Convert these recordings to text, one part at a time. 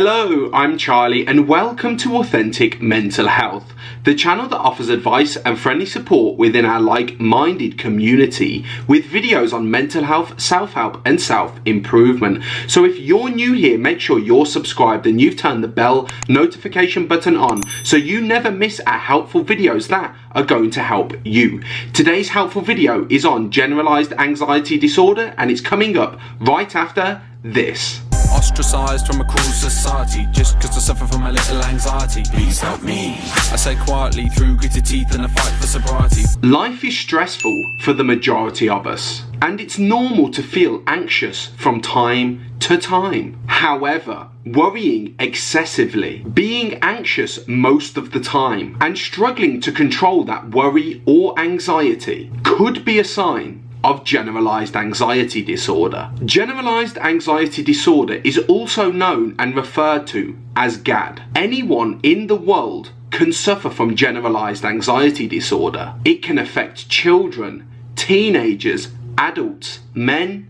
Hello, I'm Charlie and welcome to Authentic Mental Health, the channel that offers advice and friendly support within our like-minded community with videos on mental health, self-help and self-improvement. So if you're new here, make sure you're subscribed and you've turned the bell notification button on so you never miss our helpful videos that are going to help you. Today's helpful video is on generalized anxiety disorder and it's coming up right after this. Ostracized from a cruel society Just cause I suffer from a little anxiety. Please help me. I say quietly through gritted teeth and a fight for sobriety. Life is stressful for the majority of us and it's normal to feel anxious from time to time. However, worrying excessively, being anxious most of the time and struggling to control that worry or anxiety could be a sign of generalized anxiety disorder. Generalized anxiety disorder is also known and referred to as GAD. Anyone in the world can suffer from generalized anxiety disorder. It can affect children, teenagers, adults, men,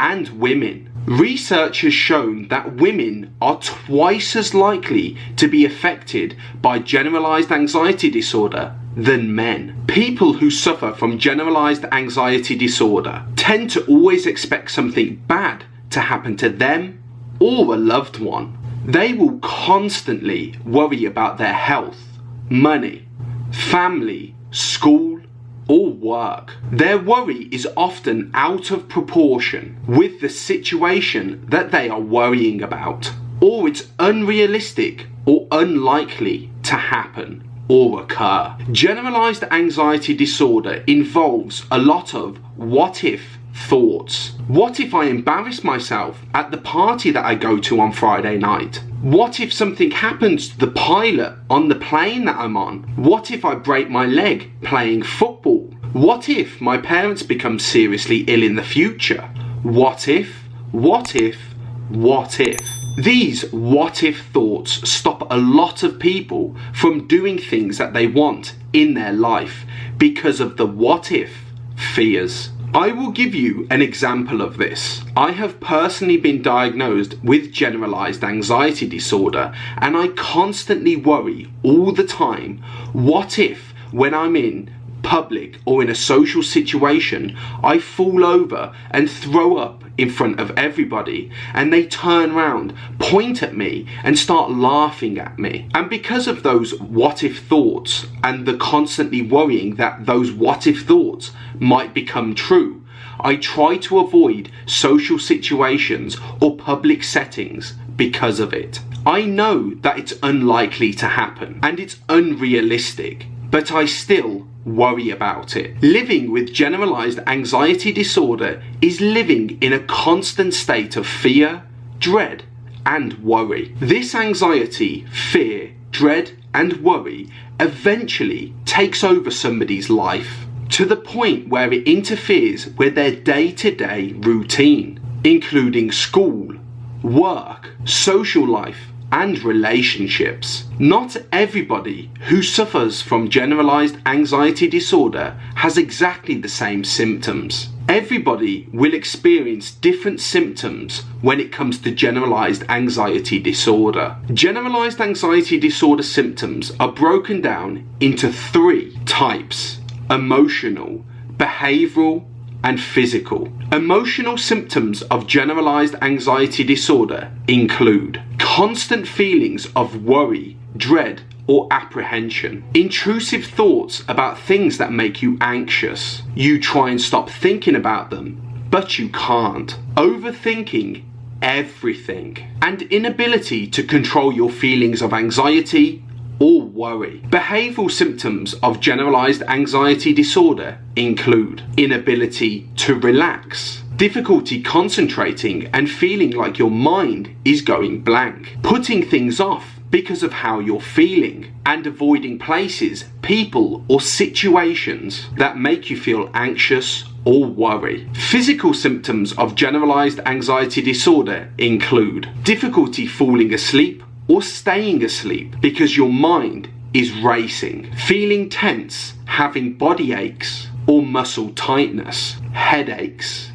and women. Research has shown that women are twice as likely to be affected by generalized anxiety disorder than men. People who suffer from generalized anxiety disorder tend to always expect something bad to happen to them or a loved one. They will constantly worry about their health, money, family, school, or work. Their worry is often out of proportion with the situation that they are worrying about, or it's unrealistic or unlikely to happen or occur. Generalized anxiety disorder involves a lot of what if thoughts. What if I embarrass myself at the party that I go to on Friday night? What if something happens to the pilot on the plane that I'm on? What if I break my leg playing football? What if my parents become seriously ill in the future? What if, what if, what if? These what if thoughts stop a lot of people from doing things that they want in their life because of the what if fears. I will give you an example of this. I have personally been diagnosed with generalized anxiety disorder and I constantly worry all the time, what if when I'm in public or in a social situation, I fall over and throw up in front of everybody and they turn around, point at me and start laughing at me. And because of those what if thoughts and the constantly worrying that those what if thoughts might become true, I try to avoid social situations or public settings because of it. I know that it's unlikely to happen and it's unrealistic, but I still worry about it. Living with generalized anxiety disorder is living in a constant state of fear, dread, and worry. This anxiety, fear, dread, and worry eventually takes over somebody's life to the point where it interferes with their day-to-day routine, including school, work, social life, and relationships. Not everybody who suffers from generalized anxiety disorder has exactly the same symptoms. Everybody will experience different symptoms when it comes to generalized anxiety disorder. Generalized anxiety disorder symptoms are broken down into three types. Emotional, behavioral, and physical. Emotional symptoms of generalized anxiety disorder include constant feelings of worry, dread, or apprehension. Intrusive thoughts about things that make you anxious. You try and stop thinking about them, but you can't. Overthinking everything. And inability to control your feelings of anxiety, or worry. Behavioural symptoms of generalised anxiety disorder include inability to relax, difficulty concentrating and feeling like your mind is going blank, putting things off because of how you're feeling and avoiding places, people or situations that make you feel anxious or worry. Physical symptoms of generalized anxiety disorder include difficulty falling asleep or staying asleep because your mind is racing, feeling tense, having body aches or muscle tightness, headaches,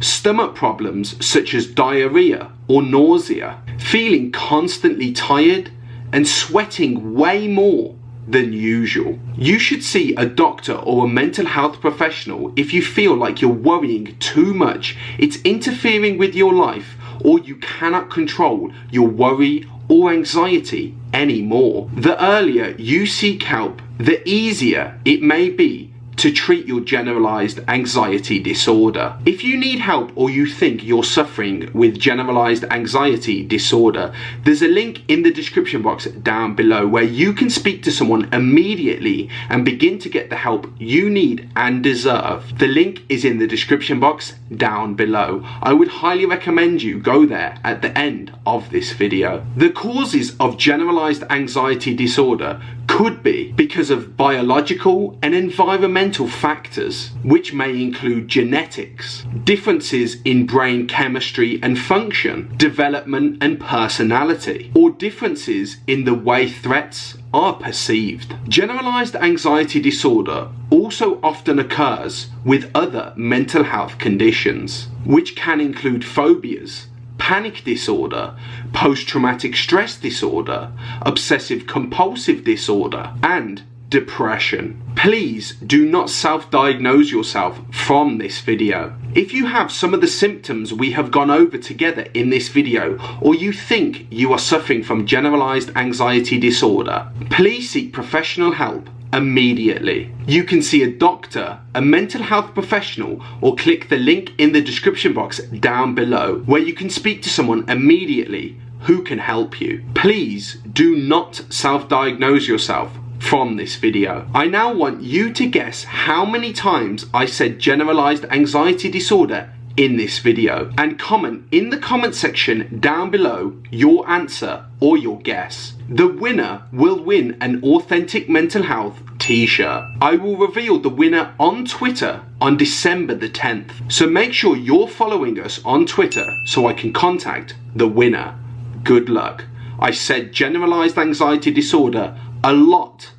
stomach problems such as diarrhea or nausea, feeling constantly tired, and sweating way more than usual. You should see a doctor or a mental health professional if you feel like you're worrying too much, it's interfering with your life, or you cannot control your worry or anxiety anymore. The earlier you seek help, the easier it may be to treat your generalized anxiety disorder. If you need help or you think you're suffering with generalized anxiety disorder, there's a link in the description box down below where you can speak to someone immediately and begin to get the help you need and deserve. The link is in the description box down below. I would highly recommend you go there at the end of this video. The causes of generalized anxiety disorder could be because of biological and environmental factors, which may include genetics, differences in brain chemistry and function, development and personality, or differences in the way threats are perceived. Generalized anxiety disorder also often occurs with other mental health conditions, which can include phobias, panic disorder, post-traumatic stress disorder, obsessive compulsive disorder, and depression. Please do not self-diagnose yourself from this video. If you have some of the symptoms we have gone over together in this video, or you think you are suffering from generalized anxiety disorder, please seek professional help immediately. You can see a doctor, a mental health professional, or click the link in the description box down below where you can speak to someone immediately who can help you. Please do not self-diagnose yourself from this video. I now want you to guess how many times I said generalized anxiety disorder in this video and comment in the comment section down below your answer or your guess. The winner will win an authentic mental health t-shirt. I will reveal the winner on Twitter on December the 10th. So make sure you're following us on Twitter so I can contact the winner. Good luck. I said generalized anxiety disorder a lot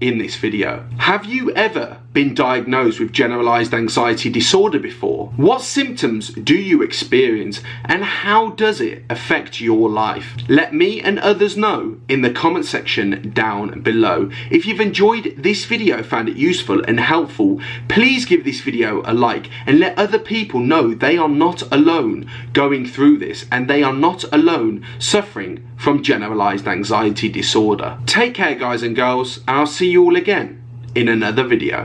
in this video. Have you ever been diagnosed with generalized anxiety disorder before? What symptoms do you experience and how does it affect your life? Let me and others know in the comment section down below. If you've enjoyed this video, found it useful and helpful, please give this video a like and let other people know they are not alone going through this and they are not alone suffering from generalized anxiety disorder. Take care guys and girls, I'll see you all again in another video.